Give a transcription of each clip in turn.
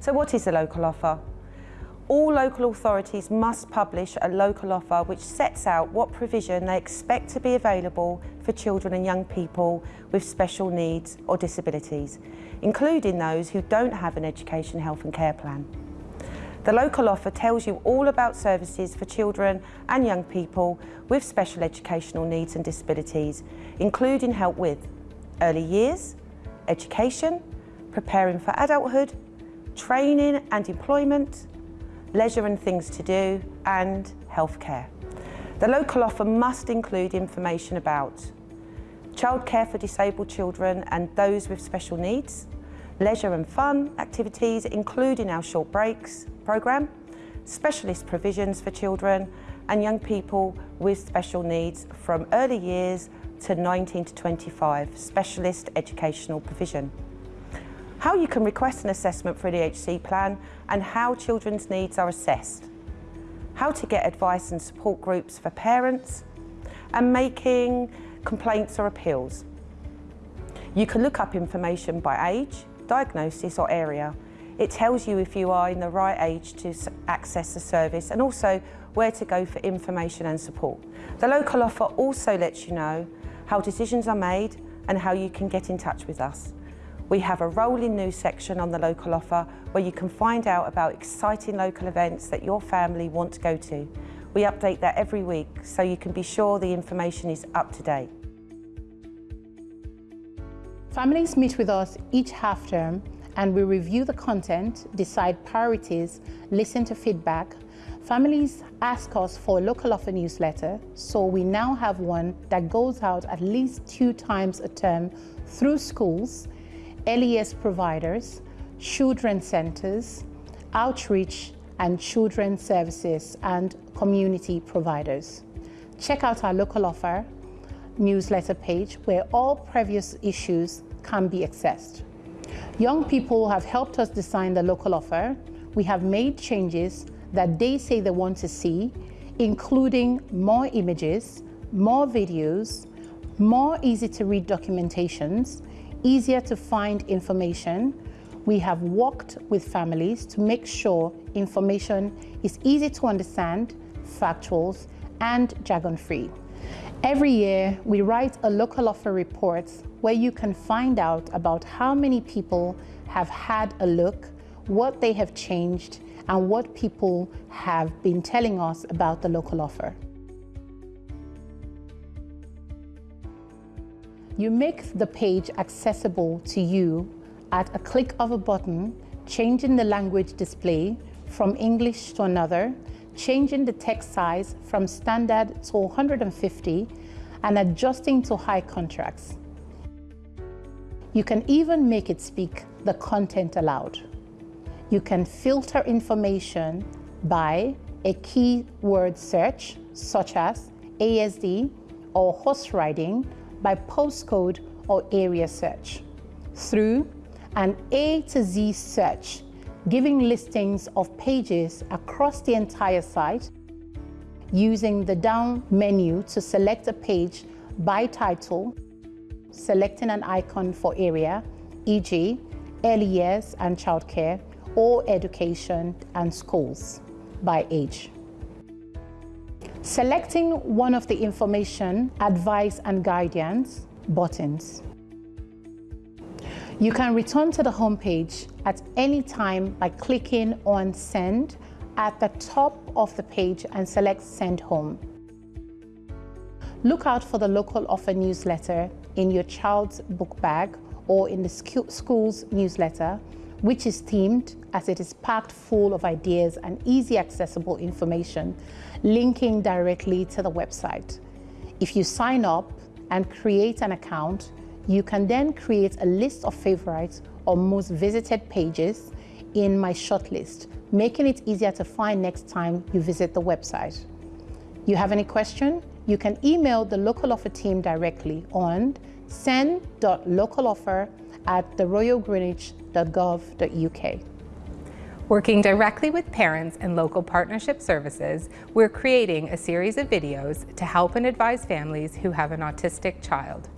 So what is a local offer? All local authorities must publish a local offer which sets out what provision they expect to be available for children and young people with special needs or disabilities, including those who don't have an education, health and care plan. The local offer tells you all about services for children and young people with special educational needs and disabilities, including help with early years, education, preparing for adulthood, training and employment, leisure and things to do, and healthcare. The local offer must include information about childcare for disabled children and those with special needs, leisure and fun activities including our short breaks programme, specialist provisions for children and young people with special needs from early years to 19 to 25, specialist educational provision how you can request an assessment for an EHC plan and how children's needs are assessed, how to get advice and support groups for parents, and making complaints or appeals. You can look up information by age, diagnosis or area. It tells you if you are in the right age to access the service and also where to go for information and support. The local offer also lets you know how decisions are made and how you can get in touch with us. We have a rolling news section on the local offer where you can find out about exciting local events that your family want to go to. We update that every week so you can be sure the information is up to date. Families meet with us each half term and we review the content, decide priorities, listen to feedback. Families ask us for a local offer newsletter, so we now have one that goes out at least two times a term through schools LES providers, children centers, outreach and children services and community providers. Check out our local offer newsletter page where all previous issues can be accessed. Young people have helped us design the local offer. We have made changes that they say they want to see, including more images, more videos, more easy to read documentations, easier to find information. We have worked with families to make sure information is easy to understand, factuals, and jargon-free. Every year, we write a local offer report where you can find out about how many people have had a look, what they have changed, and what people have been telling us about the local offer. You make the page accessible to you at a click of a button, changing the language display from English to another, changing the text size from standard to 150, and adjusting to high contrast. You can even make it speak the content aloud. You can filter information by a keyword search, such as ASD or horse riding, by postcode or area search. Through an A to Z search, giving listings of pages across the entire site, using the down menu to select a page by title, selecting an icon for area, e.g. early years and childcare, or education and schools by age. Selecting one of the information, advice and guidance buttons. You can return to the homepage at any time by clicking on Send at the top of the page and select Send Home. Look out for the local offer newsletter in your child's book bag or in the school's newsletter which is themed as it is packed full of ideas and easy accessible information, linking directly to the website. If you sign up and create an account, you can then create a list of favorites or most visited pages in my shortlist, making it easier to find next time you visit the website. You have any question? You can email the local offer team directly on send.localoffer at theroyalgreenwich.gov.uk. Working directly with parents and local partnership services, we're creating a series of videos to help and advise families who have an autistic child.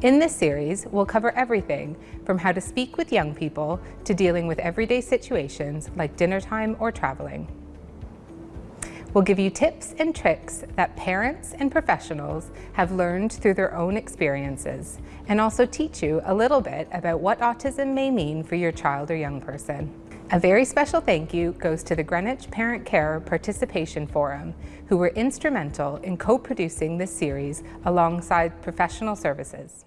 In this series, we'll cover everything from how to speak with young people to dealing with everyday situations like dinner time or traveling. We'll give you tips and tricks that parents and professionals have learned through their own experiences and also teach you a little bit about what autism may mean for your child or young person. A very special thank you goes to the Greenwich Parent Care Participation Forum, who were instrumental in co-producing this series alongside professional services.